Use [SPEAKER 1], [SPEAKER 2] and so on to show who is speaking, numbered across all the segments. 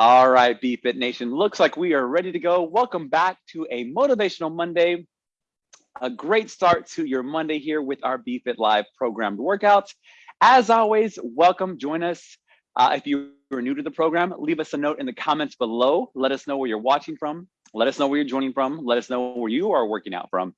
[SPEAKER 1] All right, BFit Nation, looks like we are ready to go. Welcome back to a Motivational Monday. A great start to your Monday here with our BFit Live programmed workouts. As always, welcome, join us. Uh, if you are new to the program, leave us a note in the comments below. Let us know where you're watching from. Let us know where you're joining from. Let us know where you are working out from.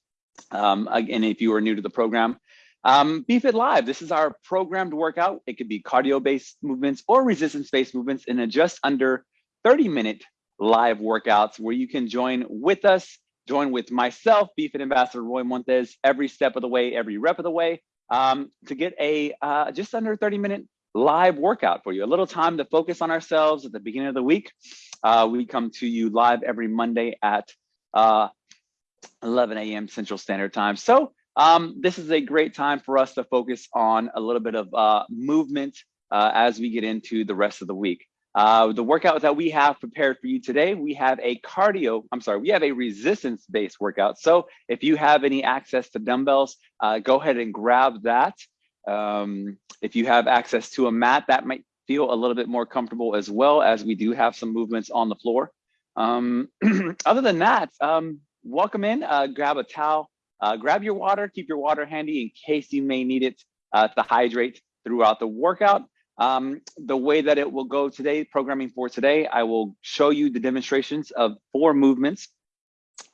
[SPEAKER 1] Um, again, if you are new to the program, um, BFit Live, this is our programmed workout. It could be cardio-based movements or resistance-based movements in a just under 30 minute live workouts where you can join with us, join with myself, BFit Ambassador Roy Montes, every step of the way, every rep of the way, um, to get a uh, just under 30 minute live workout for you. A little time to focus on ourselves at the beginning of the week. Uh, we come to you live every Monday at uh, 11 a.m. Central Standard Time. So um, this is a great time for us to focus on a little bit of uh, movement uh, as we get into the rest of the week. Uh, the workout that we have prepared for you today, we have a cardio, I'm sorry, we have a resistance based workout. So if you have any access to dumbbells, uh, go ahead and grab that. Um, if you have access to a mat, that might feel a little bit more comfortable as well as we do have some movements on the floor. Um, other than that, um, welcome in, uh, grab a towel, uh, grab your water, keep your water handy in case you may need it uh, to hydrate throughout the workout. Um, the way that it will go today, programming for today, I will show you the demonstrations of four movements.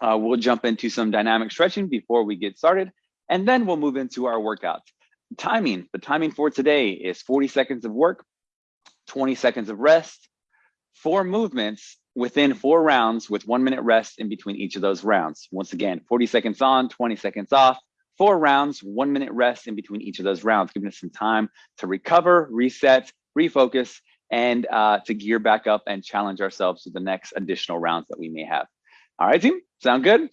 [SPEAKER 1] Uh, we'll jump into some dynamic stretching before we get started, and then we'll move into our workouts. Timing, the timing for today is 40 seconds of work, 20 seconds of rest, four movements within four rounds with one minute rest in between each of those rounds. Once again, 40 seconds on, 20 seconds off, four rounds, one minute rest in between each of those rounds, giving us some time to recover, reset, refocus, and uh, to gear back up and challenge ourselves to the next additional rounds that we may have. All right, team, sound good?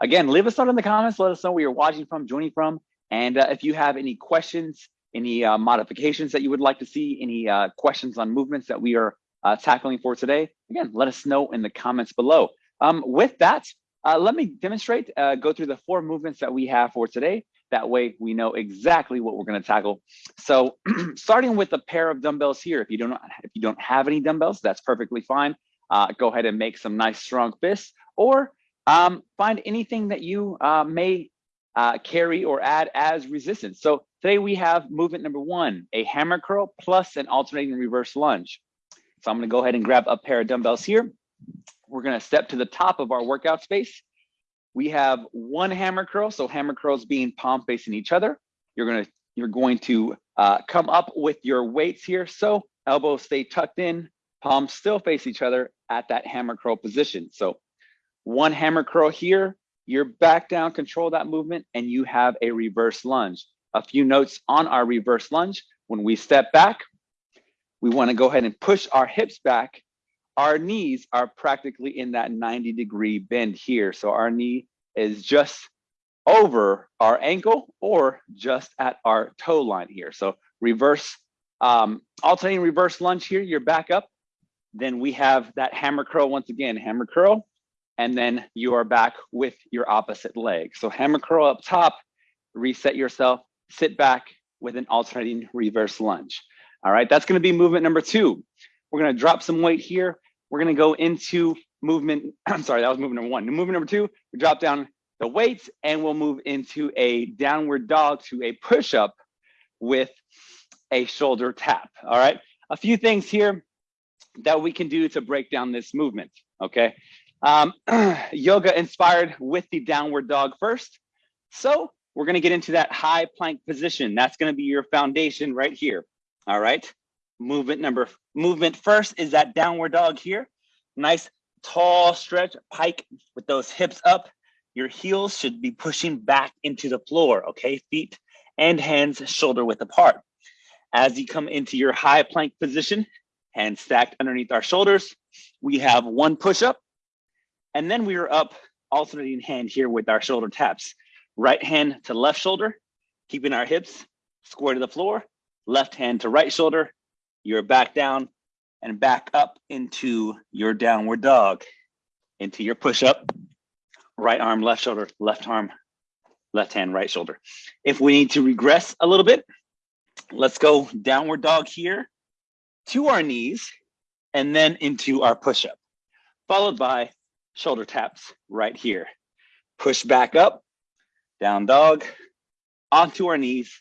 [SPEAKER 1] Again, leave us out in the comments. Let us know where you're watching from, joining from. And uh, if you have any questions, any uh, modifications that you would like to see, any uh, questions on movements that we are uh, tackling for today, again, let us know in the comments below. Um, with that, uh, let me demonstrate, uh, go through the four movements that we have for today. That way we know exactly what we're gonna tackle. So starting with a pair of dumbbells here, if you don't, if you don't have any dumbbells, that's perfectly fine. Uh, go ahead and make some nice strong fists or um, find anything that you uh, may uh, carry or add as resistance. So today we have movement number one, a hammer curl plus an alternating reverse lunge. So I'm gonna go ahead and grab a pair of dumbbells here. We're gonna step to the top of our workout space. We have one hammer curl, so hammer curls being palm facing each other. You're gonna you're going to uh, come up with your weights here. So elbows stay tucked in, palms still face each other at that hammer curl position. So one hammer curl here, you're back down, control that movement, and you have a reverse lunge. A few notes on our reverse lunge. When we step back, we wanna go ahead and push our hips back our knees are practically in that 90 degree bend here. So our knee is just over our ankle or just at our toe line here. So reverse, um, alternating reverse lunge here, you're back up. Then we have that hammer curl once again, hammer curl, and then you are back with your opposite leg. So hammer curl up top, reset yourself, sit back with an alternating reverse lunge. All right, that's gonna be movement number two. We're gonna drop some weight here we're gonna go into movement, I'm sorry, that was movement number one. Movement number two, we drop down the weights and we'll move into a downward dog to a push-up with a shoulder tap, all right? A few things here that we can do to break down this movement, okay? Um, yoga inspired with the downward dog first. So we're gonna get into that high plank position. That's gonna be your foundation right here, all right? Movement number movement first is that downward dog here. Nice tall stretch pike with those hips up. Your heels should be pushing back into the floor okay? Feet and hands shoulder width apart. As you come into your high plank position hands stacked underneath our shoulders we have one push up. And then we are up alternating hand here with our shoulder taps. Right hand to left shoulder keeping our hips square to the floor. Left hand to right shoulder you're back down and back up into your downward dog, into your push up, right arm, left shoulder, left arm, left hand, right shoulder. If we need to regress a little bit, let's go downward dog here to our knees and then into our push-up, followed by shoulder taps right here. Push back up, down dog, onto our knees,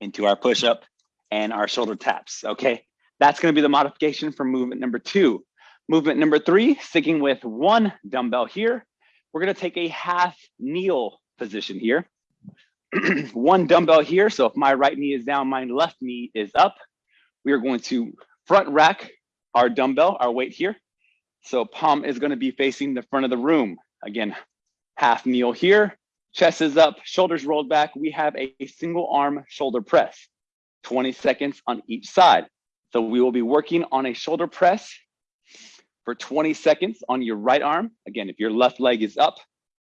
[SPEAKER 1] into our push-up and our shoulder taps, okay? That's gonna be the modification for movement number two. Movement number three, sticking with one dumbbell here, we're gonna take a half kneel position here. one dumbbell here, so if my right knee is down, my left knee is up. We are going to front rack our dumbbell, our weight here. So palm is gonna be facing the front of the room. Again, half kneel here, chest is up, shoulders rolled back. We have a, a single arm shoulder press, 20 seconds on each side. So we will be working on a shoulder press for 20 seconds on your right arm. Again, if your left leg is up,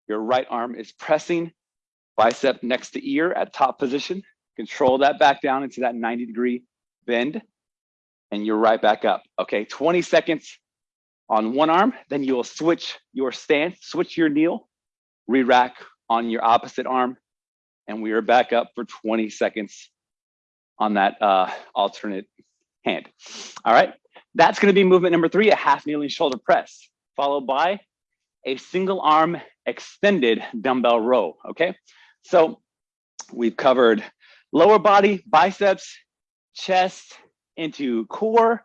[SPEAKER 1] your right arm is pressing, bicep next to ear at top position. Control that back down into that 90 degree bend and you're right back up. Okay, 20 seconds on one arm, then you will switch your stance, switch your kneel, re-rack on your opposite arm, and we are back up for 20 seconds on that uh, alternate hand. All right, that's gonna be movement number three, a half kneeling shoulder press, followed by a single arm extended dumbbell row, okay? So we've covered lower body, biceps, chest, into core,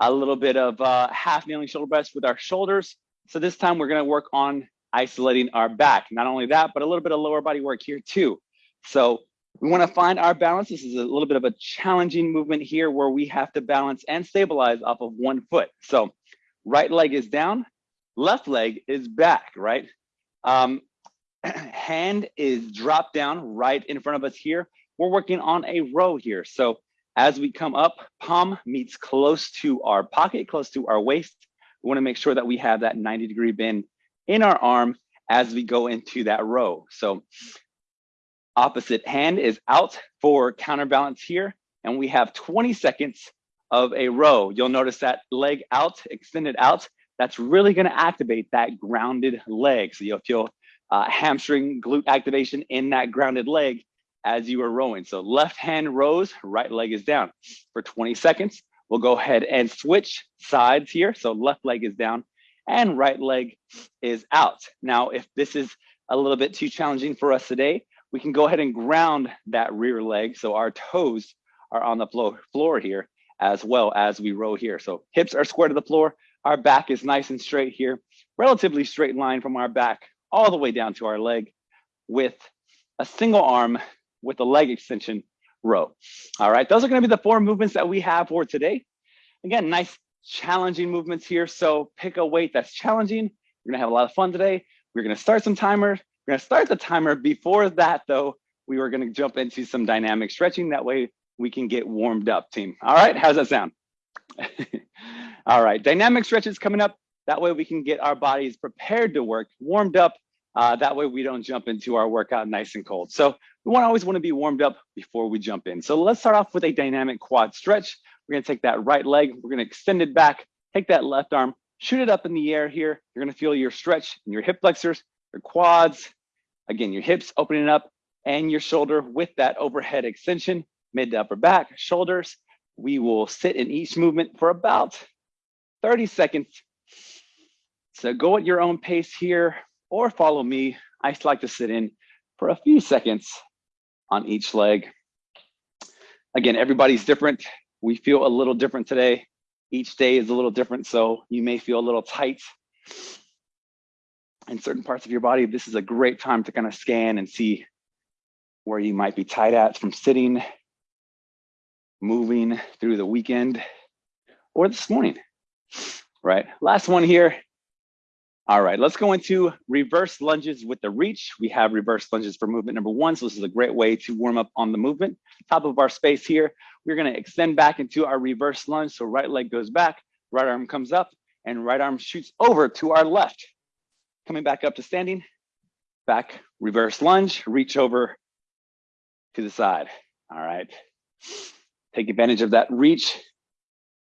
[SPEAKER 1] a little bit of uh, half kneeling shoulder press with our shoulders. So this time we're gonna work on isolating our back. Not only that, but a little bit of lower body work here too. So we wanna find our balance. This is a little bit of a challenging movement here where we have to balance and stabilize off of one foot. So right leg is down, left leg is back, right? Um, hand is dropped down right in front of us here. We're working on a row here. So as we come up, palm meets close to our pocket, close to our waist. We wanna make sure that we have that 90 degree bend in our arm as we go into that row. So opposite hand is out for counterbalance here. And we have 20 seconds of a row. You'll notice that leg out, extended out. That's really gonna activate that grounded leg. So you'll feel uh, hamstring glute activation in that grounded leg as you are rowing. So left hand rows, right leg is down. For 20 seconds, we'll go ahead and switch sides here. So left leg is down and right leg is out. Now, if this is a little bit too challenging for us today, we can go ahead and ground that rear leg. So our toes are on the floor, here as well as we row here. So hips are square to the floor. Our back is nice and straight here, relatively straight line from our back all the way down to our leg with a single arm with a leg extension row. All right, those are gonna be the four movements that we have for today. Again, nice challenging movements here. So pick a weight that's challenging. We're gonna have a lot of fun today. We're gonna start some timers. We're gonna start the timer. Before that though, we were gonna jump into some dynamic stretching. That way we can get warmed up team. All right, how's that sound? All right, dynamic stretches coming up. That way we can get our bodies prepared to work, warmed up. Uh, that way we don't jump into our workout nice and cold. So we want always want to be warmed up before we jump in. So let's start off with a dynamic quad stretch. We're to take that right leg, we're to extend it back, take that left arm, shoot it up in the air here. You're to feel your stretch in your hip flexors, your quads, again, your hips opening up and your shoulder with that overhead extension, mid to upper back, shoulders. We will sit in each movement for about 30 seconds. So go at your own pace here or follow me. I like to sit in for a few seconds on each leg. Again, everybody's different. We feel a little different today. Each day is a little different, so you may feel a little tight in certain parts of your body. This is a great time to kind of scan and see where you might be tight at from sitting, moving through the weekend, or this morning, right? Last one here, all right, let's go into reverse lunges with the reach. We have reverse lunges for movement number one. So this is a great way to warm up on the movement. Top of our space here, we're gonna extend back into our reverse lunge. So right leg goes back, right arm comes up, and right arm shoots over to our left. Coming back up to standing, back reverse lunge, reach over to the side. All right, take advantage of that reach.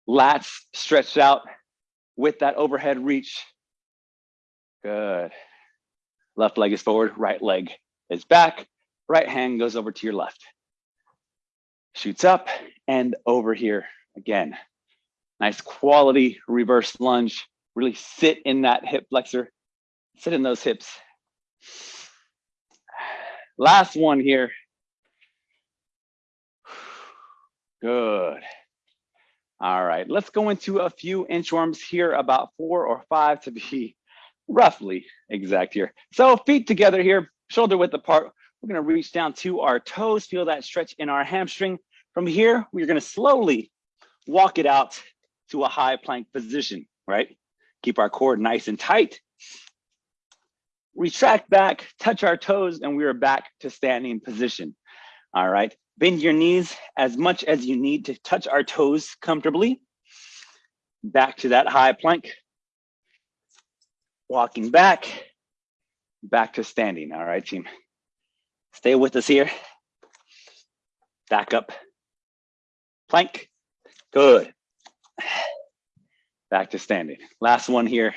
[SPEAKER 1] Lats stretched out with that overhead reach Good. Left leg is forward, right leg is back. Right hand goes over to your left. Shoots up and over here again. Nice quality reverse lunge. Really sit in that hip flexor. Sit in those hips. Last one here. Good. All right, let's go into a few inchworms here, about four or five to be roughly exact here. So feet together here, shoulder width apart. We're gonna reach down to our toes, feel that stretch in our hamstring. From here, we're gonna slowly walk it out to a high plank position, right? Keep our core nice and tight. Retract back, touch our toes, and we are back to standing position. All right, bend your knees as much as you need to touch our toes comfortably. Back to that high plank. Walking back, back to standing. All right, team. Stay with us here. Back up. Plank. Good. Back to standing. Last one here.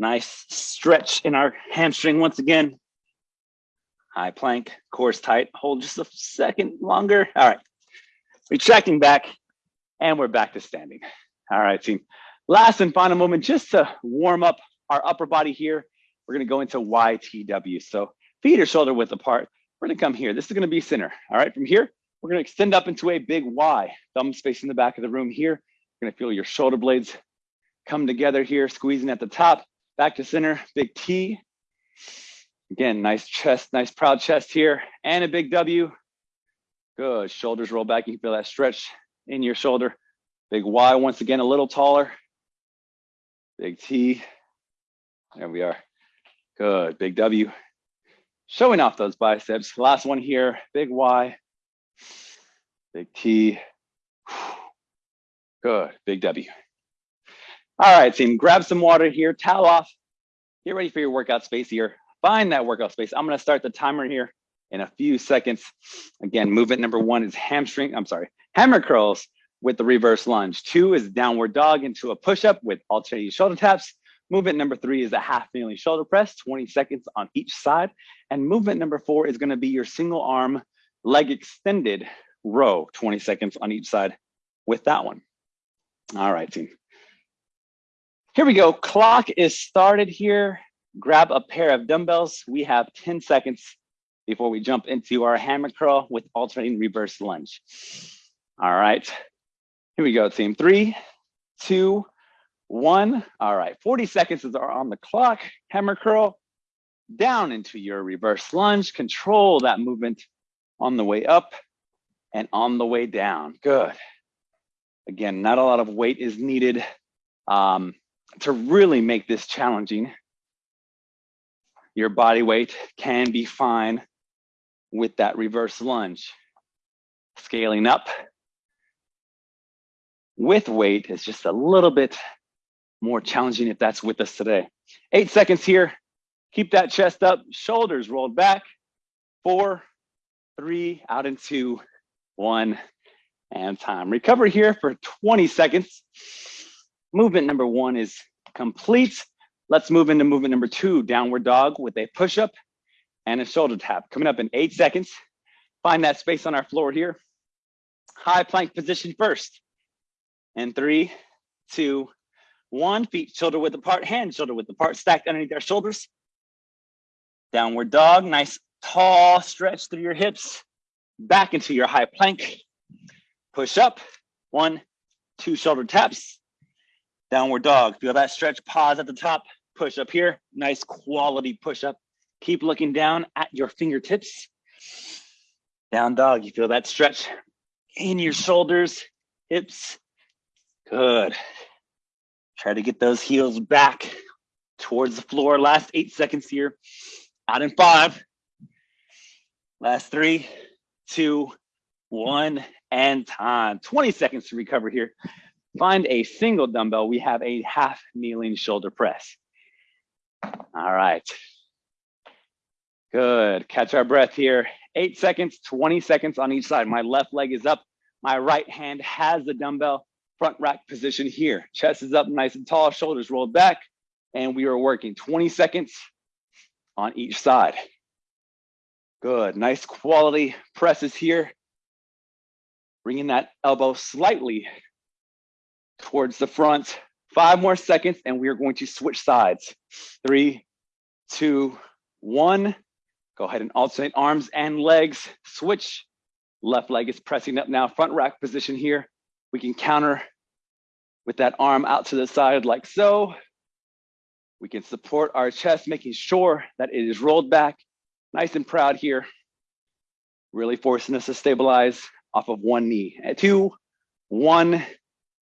[SPEAKER 1] Nice stretch in our hamstring once again. High plank, core's tight. Hold just a second longer. All right. Retracting back and we're back to standing. All right, team. Last and final moment, just to warm up our upper body here. We're gonna go into YTW. So feet are shoulder width apart. We're gonna come here. This is gonna be center. All right, from here, we're gonna extend up into a big Y. Thumbs facing the back of the room here. You're gonna feel your shoulder blades come together here, squeezing at the top, back to center, big T. Again, nice chest, nice proud chest here, and a big W. Good, shoulders roll back. You can feel that stretch in your shoulder. Big Y, once again, a little taller. Big T, there we are. Good, big W. Showing off those biceps. Last one here, big Y, big T. Good, big W. All right, team, grab some water here, towel off, get ready for your workout space here. Find that workout space. I'm gonna start the timer here in a few seconds. Again, movement number one is hamstring, I'm sorry, hammer curls with the reverse lunge. Two is downward dog into a push-up with alternating shoulder taps. Movement number three is a half kneeling shoulder press, 20 seconds on each side. And movement number four is gonna be your single arm leg extended row, 20 seconds on each side with that one. All right, team. Here we go. Clock is started here. Grab a pair of dumbbells. We have 10 seconds before we jump into our hammer curl with alternating reverse lunge. All right. Here we go, team. Three, two, one. All right. 40 seconds is on the clock. Hammer curl down into your reverse lunge. Control that movement on the way up and on the way down. Good. Again, not a lot of weight is needed um, to really make this challenging. Your body weight can be fine with that reverse lunge. Scaling up with weight is just a little bit more challenging if that's with us today. Eight seconds here. Keep that chest up, shoulders rolled back. Four, three, out into one, and time. Recover here for 20 seconds. Movement number one is complete. Let's move into movement number two, downward dog with a push-up and a shoulder tap. Coming up in eight seconds. Find that space on our floor here. High plank position first. And three, two, one. Feet shoulder width apart, hands shoulder width apart, stacked underneath our shoulders. Downward dog, nice tall stretch through your hips. Back into your high plank. Push up, one, two shoulder taps. Downward dog, feel that stretch, pause at the top, push up here. Nice quality push up. Keep looking down at your fingertips. Down dog, you feel that stretch in your shoulders, hips. Good. Try to get those heels back towards the floor. Last eight seconds here. Out in five. Last three, two, one, and time. 20 seconds to recover here. Find a single dumbbell. We have a half kneeling shoulder press. All right. Good. Catch our breath here. Eight seconds, 20 seconds on each side. My left leg is up. My right hand has the dumbbell front rack position here. Chest is up nice and tall, shoulders rolled back. And we are working 20 seconds on each side. Good. Nice quality presses here. Bringing that elbow slightly towards the front. Five more seconds and we are going to switch sides. Three, two, one. Go ahead and alternate arms and legs. Switch. Left leg is pressing up now, front rack position here. We can counter with that arm out to the side like so. We can support our chest, making sure that it is rolled back, nice and proud here. Really forcing us to stabilize off of one knee. Two, one,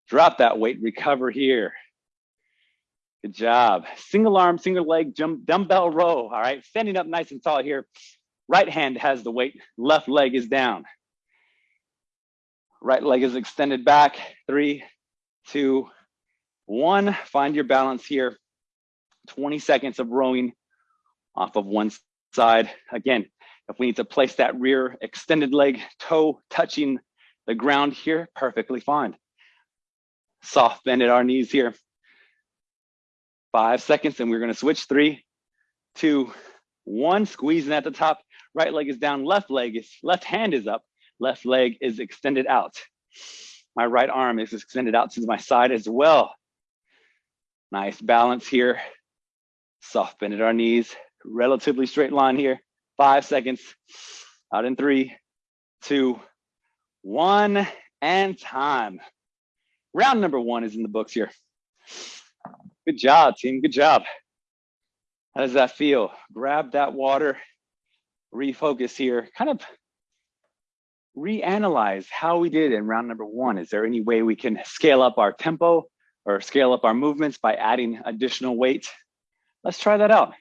[SPEAKER 1] drop that weight, recover here. Good job. Single arm, single leg, jump, dumbbell row. All right, standing up nice and tall here. Right hand has the weight, left leg is down. Right leg is extended back. Three, two, one. Find your balance here. 20 seconds of rowing off of one side. Again, if we need to place that rear extended leg toe touching the ground here, perfectly fine. Soft bend at our knees here. Five seconds and we're gonna switch. Three, two, one. Squeezing at the top. Right leg is down, left leg is, left hand is up, left leg is extended out. My right arm is extended out to my side as well. Nice balance here. Soft bend at our knees, relatively straight line here. Five seconds, out in three, two, one, and time. Round number one is in the books here. Good job, team, good job. How does that feel? Grab that water, refocus here, kind of reanalyze how we did in round number one. Is there any way we can scale up our tempo or scale up our movements by adding additional weight? Let's try that out.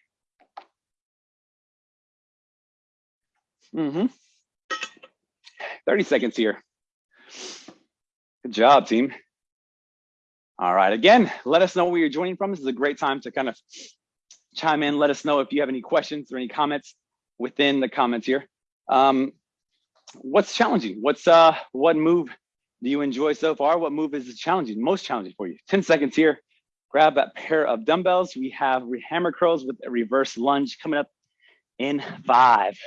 [SPEAKER 1] Mm -hmm. 30 seconds here. Good job, team. All right, again, let us know where you're joining from. This is a great time to kind of chime in. Let us know if you have any questions or any comments within the comments here. Um, what's challenging? What's uh, what move do you enjoy so far? What move is challenging, most challenging for you? 10 seconds here. Grab that pair of dumbbells. We have hammer curls with a reverse lunge coming up in five,